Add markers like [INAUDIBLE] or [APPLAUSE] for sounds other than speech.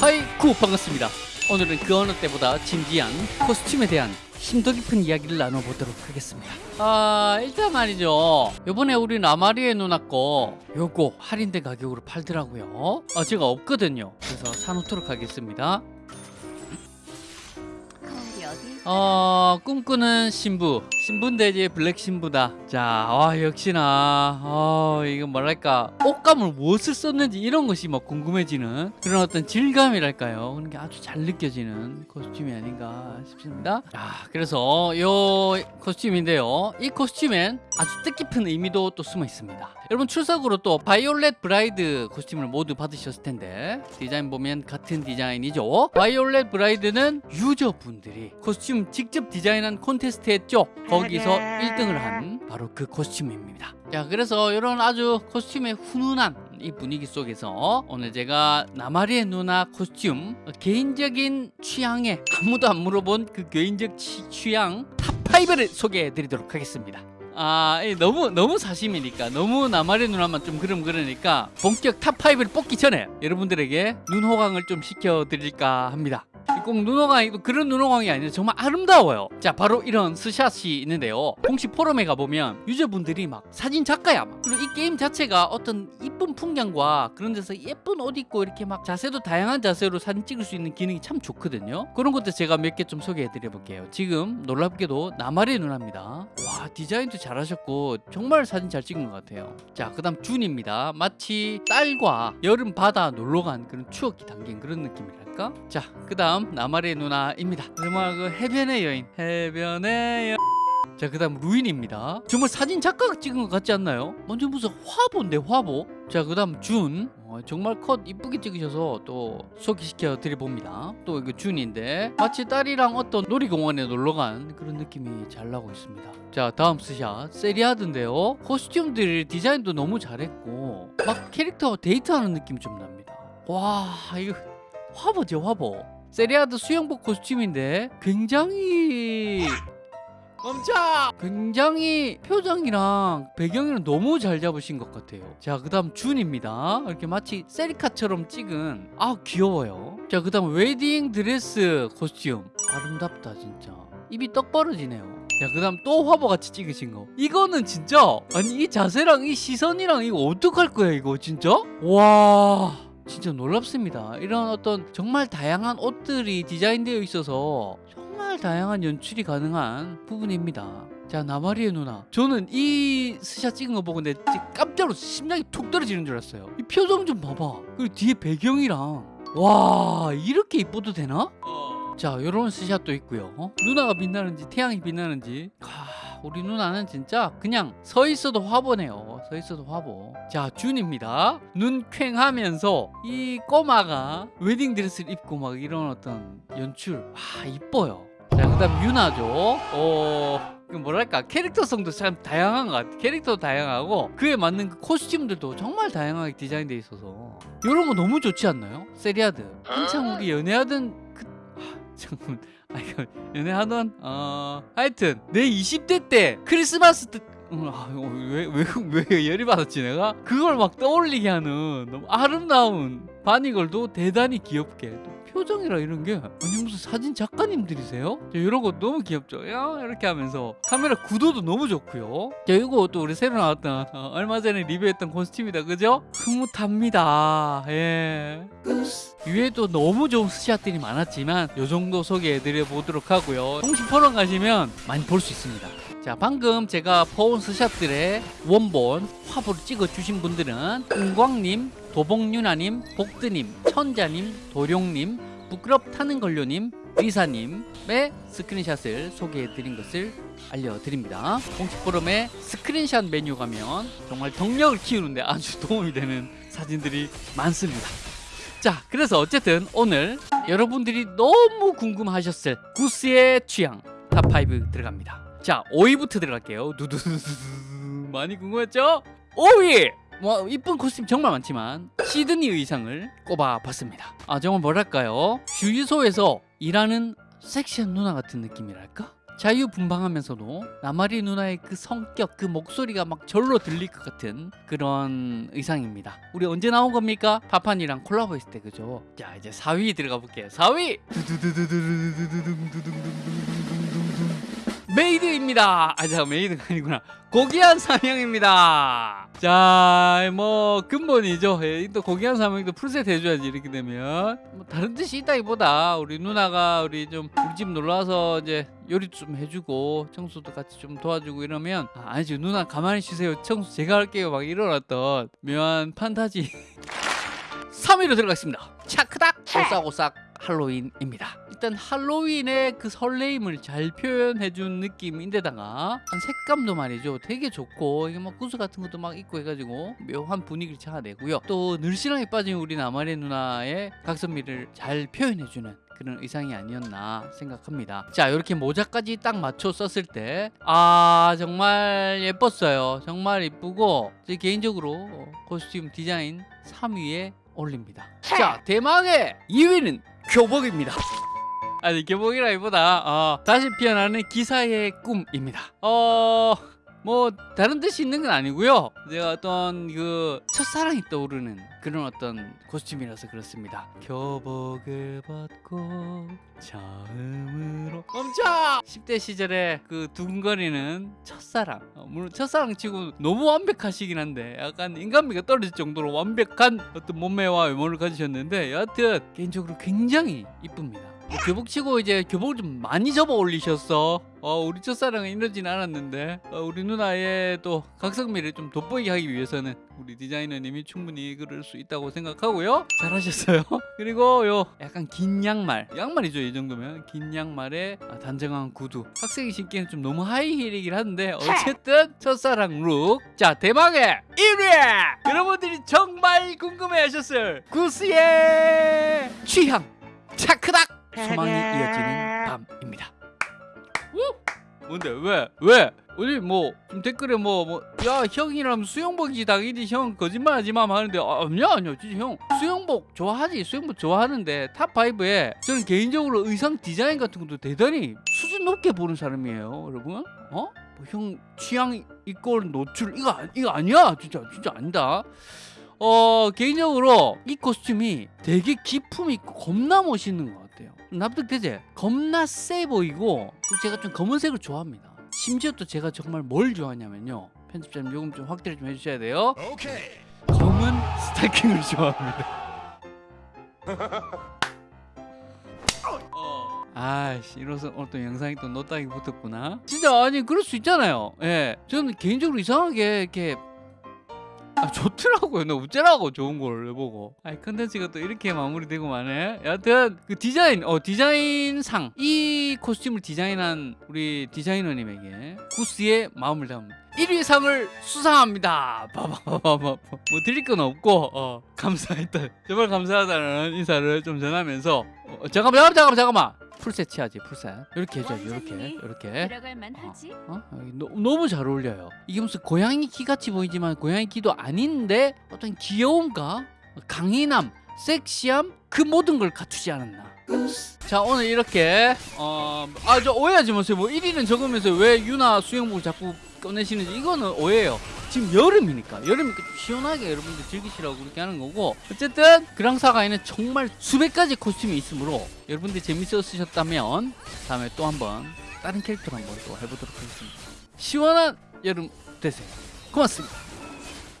하이쿠 반갑습니다. 오늘은 그 어느 때보다 진지한 코스튬에 대한 심도 깊은 이야기를 나눠보도록 하겠습니다. 아 일단 말이죠. 요번에 우리 나마리의 누나 거 요거 할인된 가격으로 팔더라고요. 아 제가 없거든요. 그래서 사놓도록 하겠습니다. 어 꿈꾸는 신부 신부인데 블랙 신부다. 자 와, 역시나. 어, 이거 뭐랄까. 옷감을 무엇을 썼는지 이런 것이 막 궁금해지는 그런 어떤 질감이랄까요? 그런 게 아주 잘 느껴지는 코스튬이 아닌가 싶습니다. 자 그래서 요 코스튬인데요. 이 코스튬엔 아주 뜻깊은 의미도 또 숨어 있습니다. 여러분 출석으로 또 바이올렛 브라이드 코스튬을 모두 받으셨을 텐데 디자인 보면 같은 디자인이죠. 바이올렛 브라이드는 유저분들이 코스튬 직접 디자인한 콘테스트 했죠 거기서 1등을 한 바로 그 코스튬입니다. 자 그래서 이런 아주 코스튬의 훈훈한 이 분위기 속에서 오늘 제가 나마리에 누나 코스튬 개인적인 취향에 아무도 안 물어본 그 개인적 취, 취향 탑5를 소개해 드리도록 하겠습니다. 아, 이 너무 너무 사심이니까 너무 나만의 누나만 좀 그럼 그러니까 본격 탑 5를 뽑기 전에 여러분들에게 눈 호강을 좀 시켜 드릴까 합니다. 꼭 눈호강이 그런 눈호강이 아니라 정말 아름다워요. 자, 바로 이런 스샷이 있는데요. 공식 포럼에 가보면 유저분들이 막 사진 작가야. 막. 그리고 이 게임 자체가 어떤 이쁜 풍경과 그런 데서 예쁜 옷 입고 이렇게 막 자세도 다양한 자세로 사진 찍을 수 있는 기능이 참 좋거든요. 그런 것들 제가 몇 개 좀 소개해 드려 볼게요. 지금 놀랍게도 나마리에 누나입니다. 와, 디자인도 잘하셨고 정말 사진 잘 찍은 것 같아요. 자, 그 다음 준입니다. 마치 딸과 여름 바다 놀러 간 그런 추억이 담긴 그런 느낌이랄까? 자, 그 다음 나마리에 누나입니다. 정말 그 해변의 여인, 해변의 여... 자, 그 다음 루인입니다. 정말 사진 작가가 찍은 것 같지 않나요? 완전 무슨 화보인데 화보. 자, 그 다음 준. 어, 정말 컷 이쁘게 찍으셔서 또 소개시켜 드려봅니다. 또 이거 준인데 마치 딸이랑 어떤 놀이공원에 놀러 간 그런 느낌이 잘 나고 있습니다. 자, 다음 스샷 세리아드인데요. 코스튬들 디자인도 너무 잘했고 막 캐릭터 데이트하는 느낌이 좀 납니다. 와, 이거 화보죠, 화보. 세리아드 수영복 코스튬인데 굉장히 멈춰! 굉장히 표정이랑 배경이랑 너무 잘 잡으신 것 같아요. 자, 그 다음 준입니다. 이렇게 마치 세리카처럼 찍은 아 귀여워요. 자, 그 다음 웨딩 드레스 코스튬. 아름답다, 진짜. 입이 떡 벌어지네요. 자, 그 다음 또 화보같이 찍으신 거. 이거는 진짜 아니 이 자세랑 이 시선이랑 이거 어떡할 거야 이거 진짜? 와... 진짜 놀랍습니다. 이런 어떤 정말 다양한 옷들이 디자인되어 있어서 정말 다양한 연출이 가능한 부분입니다. 자 나마리에 누나 저는 이 스샷 찍은 거 보고 내 깜짝으로 심장이 툭 떨어지는 줄 알았어요 이 표정 좀 봐봐 그리고 뒤에 배경이랑 와 이렇게 이뻐도 되나? 자 이런 스샷도 있고요 어? 누나가 빛나는지 태양이 빛나는지 아, 우리 누나는 진짜 그냥 서 있어도 화보네요. 서 있어도 화보. 자 준입니다. 눈 퀭하면서 이 꼬마가 웨딩드레스를 입고 막 이런 어떤 연출. 와 이뻐요. 자 그 다음 유나죠. 어그 뭐랄까? 캐릭터성도 참 다양한 것 같아. 캐릭터도 다양하고 그에 맞는 그 코스튬들도 정말 다양하게 디자인돼 있어서. 이런 거 너무 좋지 않나요? 세리아드. 한창 우리 연애하던 그 아, [LAUGHS] 잠깐만 연애 하던 어 하여튼 내 20대 때 크리스마스 때 왜왜왜 왜, 왜 열이 받았지 내가? 그걸 막 떠올리게 하는 너무 아름다운 바니걸도 대단히 귀엽게 또 표정이라 이런 게 아니 무슨 사진 작가님들이세요? 자, 이런 거 너무 귀엽죠? 야 이렇게 하면서 카메라 구도도 너무 좋고요. 자 이거 또 우리 새로 나왔던 어, 얼마 전에 리뷰했던 코스튬이다. 그죠? 흐뭇합니다. 예. 위에도 너무 좋은 스샷들이 많았지만 이 정도 소개해드려 보도록 하고요. 공식 포럼 가시면 많이 볼 수 있습니다 자 방금 제가 퍼온 스샷들의 원본 화보를 찍어 주신 분들은 은광님 도봉유나님 복드님 천자님 도룡님 부끄럽다는 걸요님 리사님의 스크린샷을 소개해 드린 것을 알려드립니다. 공식 포럼에 스크린샷 메뉴 가면 정말 덕력을 키우는데 아주 도움이 되는 사진들이 많습니다. 자 그래서 어쨌든 오늘 여러분들이 너무 궁금하셨을 구스의 취향 탑5 들어갑니다 자 5위부터 들어갈게요. 두두두두 많이 궁금했죠? 5위 뭐 이쁜 코스튬 정말 많지만 시드니 의상을 꼽아봤습니다. 아 정말 뭐랄까요? 주유소에서 일하는 섹시한 누나 같은 느낌이랄까? 자유분방하면서도 나마리 누나의 그 성격 그 목소리가 막 절로 들릴 것 같은 그런 의상입니다. 우리 언제 나온 겁니까? 파판이랑 콜라보 했을 때 그죠? 자 이제 4위 들어가 볼게요. 4위 maid입니다. 아, 자, maid가 아니구나. 고귀한 사명입니다. 자, 뭐 근본이죠. 예, 또 고귀한 사명도 full set 해줘야지 이렇게 되면. 뭐 다른 뜻이 있다기보다 우리 누나가 우리 좀 우리 집 놀러 와서 이제 요리도 좀 해주고 청소도 같이 좀 도와주고 이러면 아, 아니지 누나 가만히 쉬세요. 청소 제가 할게요. 막 이러놨던 묘한 판타지. 3위로 들어가겠습니다. 차크닥 오싹오싹 할로윈입니다. 일단 할로윈의 그 설레임을 잘 표현해준 느낌인데다가 한 색감도 말이죠. 되게 좋고 이게 막 구슬 같은 것도 막 있고 해가지고 묘한 분위기를 자아내고요. 또 늘씬하게 빠진 우리 나만의 누나의 각선미를 잘 표현해주는 그런 의상이 아니었나 생각합니다. 자, 이렇게 모자까지 딱 맞춰 썼을 때, 아, 정말 예뻤어요. 정말 이쁘고, 제 개인적으로 코스튬 디자인 3위에 올립니다. 자, 대망의 2위는 교복입니다. 아니 교복이라기보다 어, 다시 피어나는 기사의 꿈입니다. 어. 뭐 다른 뜻이 있는 건 아니고요. 제가 어떤 그 첫사랑이 떠오르는 그런 어떤 코스튬이라서 그렇습니다. 교복을 벗고 처음으로 멈춰! 10대 시절에 그 두근거리는 첫사랑. 어, 물론 첫사랑 치고 너무 완벽하시긴 한데 약간 인간미가 떨어질 정도로 완벽한 어떤 몸매와 외모를 가지셨는데 여하튼 개인적으로 굉장히 이쁩니다. 뭐 교복 치고 이제 교복을 좀 많이 접어 올리셨어. 어, 우리 첫사랑은 이러진 않았는데 어, 우리 누나의 또 각성미를 좀 돋보이게 하기 위해서는 우리 디자이너님이 충분히 그럴 수 있다고 생각하고요. 잘하셨어요. [LAUGHS] 그리고 요 약간 긴 양말, 양말이죠 이 정도면 긴 양말에 아, 단정한 구두. 학생이 신기에는 좀 너무 하이힐이긴 한데 어쨌든 첫사랑 룩. 자 대망의 1위. 여러분들이 정말 궁금해하셨을 구스의 취향 차크닥. 소망이 이어지는 밤입니다. 우! 뭔데? 왜? 왜? 우리 뭐좀 댓글에 뭐 뭐 야 형이라면 수영복이지 당연히 형 거짓말하지 마 하는데 아, 아니야 아니야. 진짜 형 수영복 좋아하지? 수영복 좋아하는데 top 5에 저는 개인적으로 의상 디자인 같은 것도 대단히 수준 높게 보는 사람이에요 여러분. 어? 뭐 형 취향 이꼴 노출 이거 아- 이거 아니야. 진짜 진짜 아니다. 어 개인적으로 이 코스튬이 되게 기품 있고 겁나 멋있는 것 같아요. 납득되지? 겁나 세 보이고 제가 좀 검은색을 좋아합니다. 심지어 또 제가 정말 뭘 좋아하냐면요. 편집자님 요금 좀 확대를 좀 해주셔야 돼요. 검은 스타킹을 [LAUGHS] 좋아합니다. 어. 아씨 이로써 오늘 또 영상이 또 노딱이 붙었구나. 진짜 아니 그럴 수 있잖아요. 예. 저는 개인적으로 이상하게 이렇게 아 좋더라고요. 나 어쩌라고 좋은 걸 해보고. 아이 컨텐츠가 또 이렇게 마무리되고 마네. 여하튼 그 디자인 어 디자인상. 이 코스튬을 디자인한 우리 디자이너님에게 구스의 마음을 담은 1위 상을 수상합니다. 봐봐봐봐 뭐 드릴 건 없고 어 감사했다. 정말 감사하다는 인사를 좀 전하면서 어, 잠깐만 잠깐만 잠깐만 full set 치야지 full set 이렇게 해줘야지 이렇게 이렇게. 어? 여기 너, 너무 잘 어울려요. 이게 무슨 고양이 귀 같이 보이지만 고양이 귀도 아닌데 어떤 귀여움과 강인함, 섹시함 그 모든 걸 갖추지 않았나. 자 오늘 이렇게 어 아 저 오해하지 마세요. 뭐 1위는 적으면서 왜 유나 수영복을 자꾸 꺼내시는지 이거는 오해예요. 지금 여름이니까 여름이니까 좀 시원하게 여러분들 즐기시라고 그렇게 하는 거고 어쨌든 그랑사가에는 정말 수백 가지 코스튬이 있으므로 여러분들 재밌었으셨다면 다음에 또 한번 다른 캐릭터로 한번 또 해보도록 하겠습니다. 시원한 여름 되세요. 고맙습니다.